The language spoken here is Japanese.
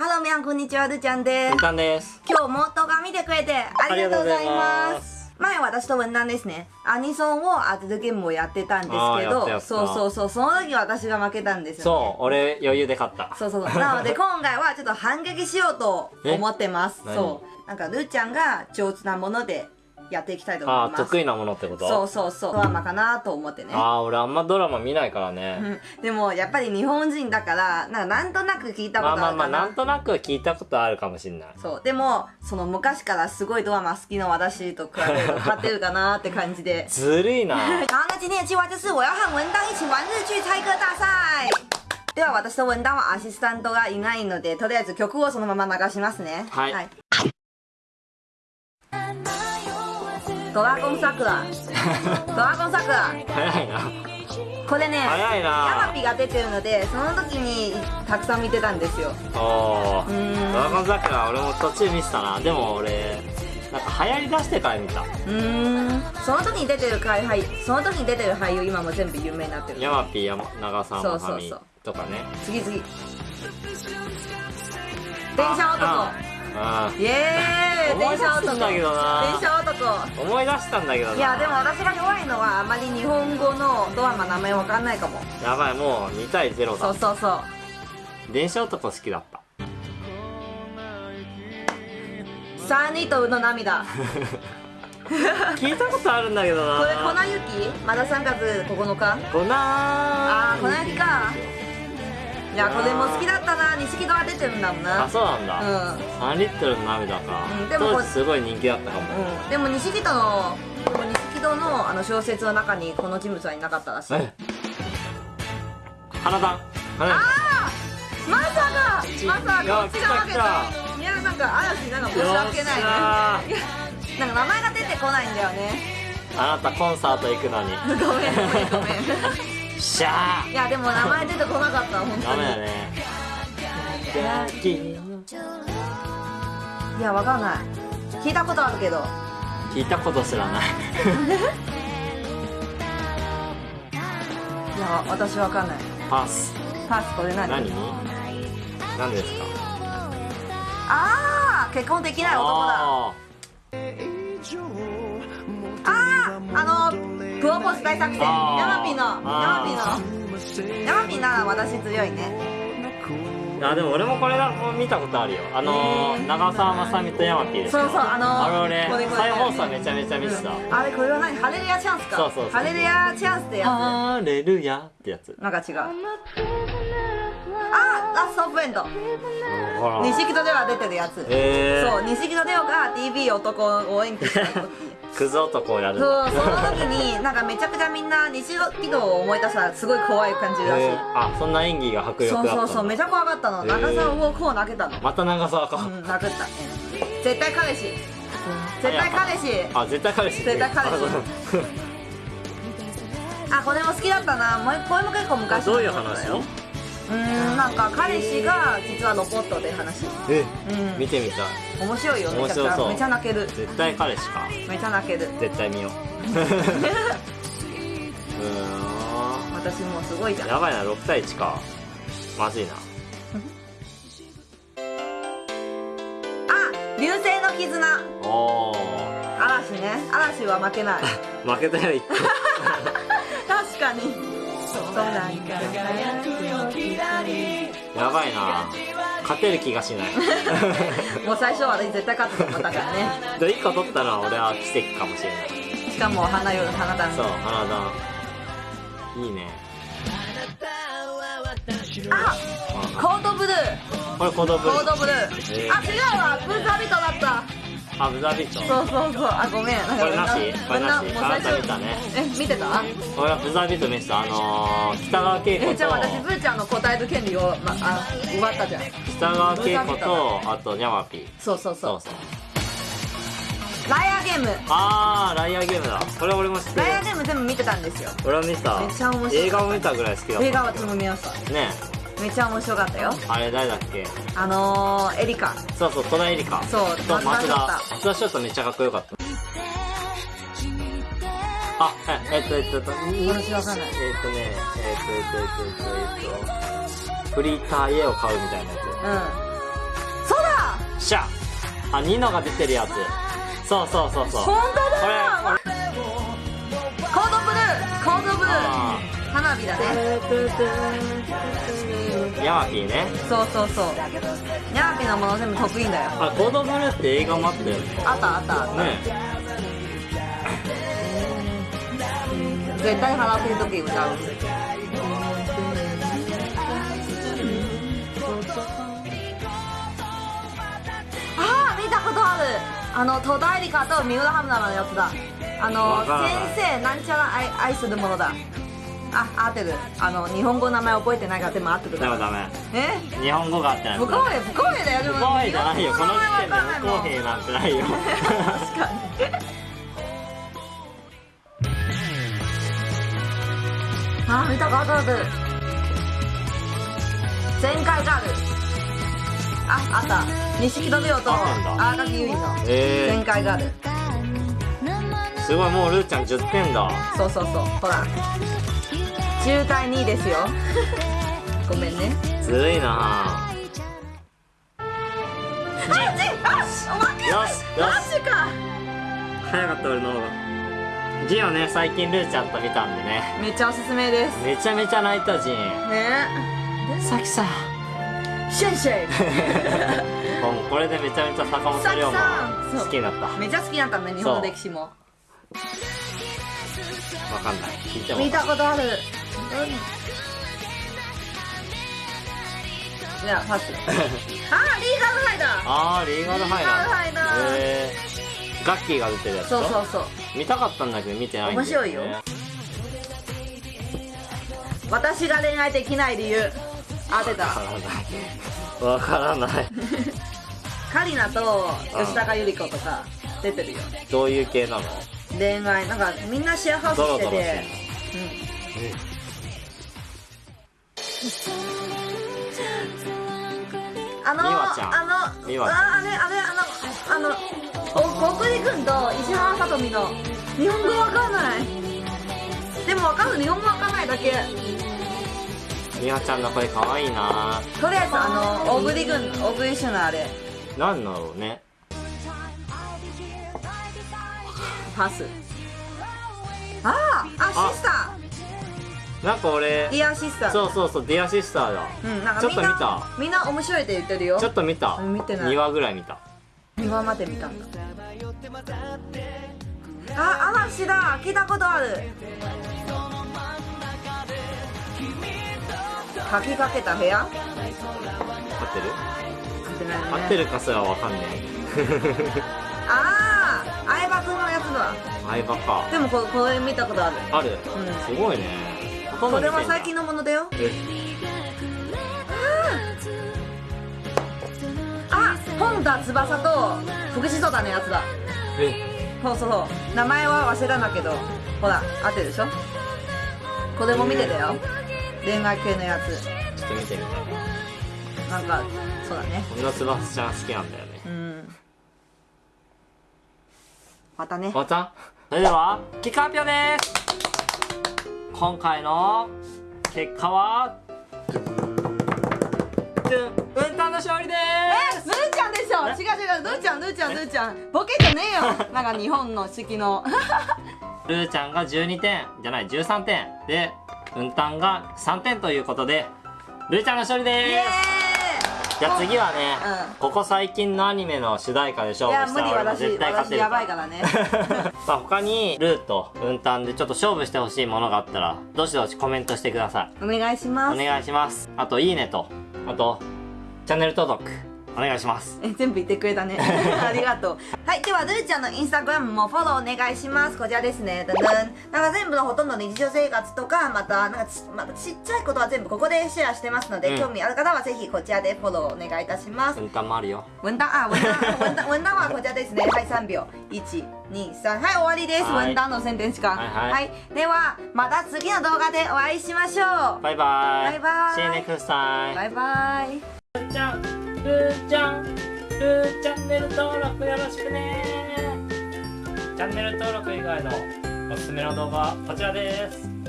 Hello 皆さんこんにちはるーちゃんです。文旦です。今日も動画見てくれてありがとうございまます。す前私と文旦ですね。アニソンを当てるゲームをやってたんですけどそうそうそうその時私が負けたんですよ、ね、そう、俺余裕で勝った。そうそう。そうなので今回はちょっと反撃しようと思ってます。え？そう。なんかるーちゃんが上手なものでやっていきたいと思います。得意なものってこと？そうそうそう。ドラマかなと思ってね。あー、俺あんまドラマ見ないからうね。ん。でもやっぱり日本人だからなんかなんとなく聞いたこまあとあるかな、まあまあ、なんとなく聞いたことあるかもしんない。そう。でもその昔からすごいドラマ好きな私と比べると勝てるかなって感じで。ずるいな。好，那今天的计划就是我要和文档一起玩日剧猜歌大赛。では私と文档はアシスタントがいないのでとりあえず曲をそのまま流しますね。はいドラゴン桜 ドラゴン桜早いな。これね早いヤマな。ピが出てるのでその時にたくさん見てたんですよおー。うーんドラゴン桜俺も途中見てたな。でも俺、なんか流行り出してから見た。うーんその時に出てる海俳その時に出てる俳優今も全部有名になってるヤマピー、山長澤まさみそうそうそうとかね。次次電車男あイエーイ。電車男すんだけどな。電車男。ー思い出したんだけどな。いやでも私が弱いのはあまり日本語のドラマ名前わかんないかも。やばい、もう2対0だ。そう。そうそう。電車男好きだった。三人との涙。聞いたことあるんだけどな。これ粉雪まだ3月9日？粉あー粉雪かいやこれも好きだったな。錦戸が出てるんだもんな。あ、そうなんだ。うん。3リットルの涙か、うんでもすごい人気だったかも、うん、でも錦戸のでも錦戸のあの小説の中にこの人物はいなかったらしい。え花壇。花壇。まさかまさかこっちが負け来たた。いやなんか嵐なんか申し訳ないね。なんか名前が出てこないんだよね。あなたコンサート行くのに。ごめんごめんごめんしゃいやでも名前出てこなかった本ー当に。ダメだね。いやわかんない。聞いたことあるけど。聞いたことすらない。いや私わかんない。パス。パスこれ何？何？何ですか？ああ結婚できない男だ。ああああのプロポーズ大作戦。ヤマピーのヤマあピー。のヤマピーなら私強いね。ーあでも俺もこれだも見たことあるよ。あのー、長澤まさみと山 P でしょそうそうあのーあれ俺これこれ。再放送めちゃめちゃ見てた、あれこれは何？ハレルヤチャンスか。そうそうそうハレルヤチャンスってやハレルヤってやつつ。なんか違うあラストオブエンド。ほら錦戸では出てるやつ。えー、そう錦戸レオが TV 男を演技した時。クズ男をやるんそうだその時になんかめちゃくちゃみんな錦戸を思い出したらすごい怖い感じらしい、えー、あそんな演技が迫力そうあったそうそうめちゃ怖かったの。へー。長澤をこう投げたの。また長澤か、うん殴った。絶対彼氏。絶対彼氏。あ絶対彼氏。絶対彼氏。あこれも好きだったな。もうこれも結構あ昔どういう話？ようーんなんか彼氏が実はロボットで話。えうん。見てみたい。面白いよめちゃくちゃ。めちゃ泣ける。絶対彼氏か。めちゃ泣ける。絶対見よう。う私もうすごいじゃん。やばいな6対1か。まずいな。あ流星の絆。お嵐ね。嵐は負けない。ー 負けたよ1個。確かにそうだ。やばいな。勝てる気がしない。もう最初は私絶対勝つと思ったからね。で1個取ったのは俺は奇跡かもしれない。しかも花よ花壇。そう花田いいね。あコードブルー。これコードブコードブルー、えー。あ違うわ。ブーザービトだったあブザービート。そうそうそう。あごめん。これなし？これなし？もう最あなた見たね。え見てた？俺はブザービート見せたあのー、北川景子えじゃあ私とブーちゃんの答える権利を、ま、あ奪ったじゃん。北川景子とあとニャマピー。そうそうそそううそう。ライアーゲーム。あーライアーゲームだ。これ俺も知ってる。ライアーゲーム全部見てたんですよ。俺は見た。めっちゃ面白い映画も見たぐらい好きだった。映画は私も見ましたねめっちゃ面白かったよ。あれ誰だっけ？あのー、エリカ。そうそう戸田恵梨香。そうと松田松田。翔太松田翔太めっちゃかっこよかった。あええっとえっとえっと私わかんない。えっとねえっとえっとえっとえっとえっとフリーター家を買うみたいなやつ。うん。しゃあニノが出てるやつ。そうそうそうそう。本当だ！これコードブルーコードブルー。あ花火だね。ーヤマピーね。そうそうそう。ヤマピーのもの全部得意だよ。あコードブルーって映画もあったよね。あったあった。ね。絶対腹ペン時歌う。あー見たことある。あの戸田恵梨香と三浦春奈のやつだ。あの先生なんちゃら愛愛するものだあ合ってる。あの日本語の名前覚えてないからでも合ってるダメダメ。え？日本語があってない不公平不公平だよ不公平じゃないよ。この時点で不公平平なんてないよ。確かに。あ見たことある。前回がある。ああった。錦戸亮とあったんだ。荒垣結衣のえ前回がある。ー、すごいもうルーちゃん10点だ。そうそうそう。ほら10対2ですよ。ごめんね。ずるいな。あっちあ負けよしよし。マジか。早かった俺の方が。ジンをね最近ルーちゃんと見たんでね。めっちゃおすすめです。めちゃめちゃ泣いたジン。ね。さきさシェンシェ もうこれでめちゃめちゃ坂本龍馬好きになった。わイめっちゃ好きだったんだ日本の歴史も。かんない。聞見たことあるじゃあパス。あーリーガルハイだあーリーガルハイなんだリーガルハイだへーガッキーが出てるやつそうそうそう。見たかったんだけど見てないんだ面白いよ。私が恋愛できない理由。当てた。わからない。わからない。カリナと吉高由里子とか出てるよ。どういう系なの？恋愛なんかみんなシェアハウスしてドロドロてあのあのああれあれあのあのお小栗君と石原さとみの日本語わかんない。でもわかる日本語わかんないだけ。みわちゃんの声かわいいな。とりあえずあの小栗君小栗旬のあれ。なんだろうね。パス。あーああシスタなんか俺ーディアシスター。そうそうそうディアシスターだ。うんなんかちょっと見た。みんな面白いって言ってるよ。ちょっと見た。見てない。2話ぐらい見た。今まで見たんだ。あ嵐だ。聞いたことある。書きかけた部屋？合ってる？合ってないね。るかすらわかんね ああ相葉君のやつだ。え相葉か。でもここれ見たことある。ある、ん。すごいねこれは最近のものだよ。え。あ本田翼と福士蒼汰のやつだ。え。そうそうそう。名前は忘れたんだけど。ほら合ってるでしょ？これも見てたよ。恋愛系のやつ。ちょっと見てみたな。んかそうだね。こんな翼ちゃん好きなんだよね。うん。またね。終わった。それでは結果発表です今回の結果はうんたんの勝利でえぬーちゃんでしょ。違う違うぬーちゃんぬーちゃんぬーちゃん。ボケじゃねえよ。なんか日本の式の。すルーちゃんが12点じゃない13点でうんたんが3点ということでルーちゃんの勝利ですじゃあ次はね、うん。ここ最近のアニメの主題歌で勝ーいや負した。ら俺も無理私絶対勝てる私やばいからね。まあ他にルーとうんたんでちょっと勝負してほしいものがあったらどしどしコメントしてください。お願いします。お願いします。あといいねと。あとチャンネル登録お願いします。え全部言ってくれたね。ありがとう。はいではルーちゃんのインスタグラムもフォローお願いします。こちらですね。だんだんなんか全部のほとんどの日常生活とかまたなんかち,、またちっちゃいことは全部ここでシェアしてますので、うん。興味ある方はぜひこちらでフォローお願いいたします。うん。たんもあるよ。文旦あ文旦文旦 文旦はこちらですね。はい3秒。123はい終わりです。はい。文旦の宣伝時間。はい。はい。ではまた次の動画でお会いしましょう。バイバイ。バイバイ。See you next time バイバイルーちゃんルーチャンネル登録よろしくね。チャンネル登録以外のおすすめの動画はこちらです。